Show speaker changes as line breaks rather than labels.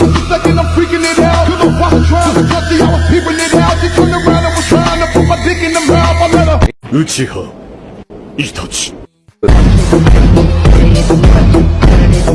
Uchiha Itachi. I was trying to put my dick in the mouth.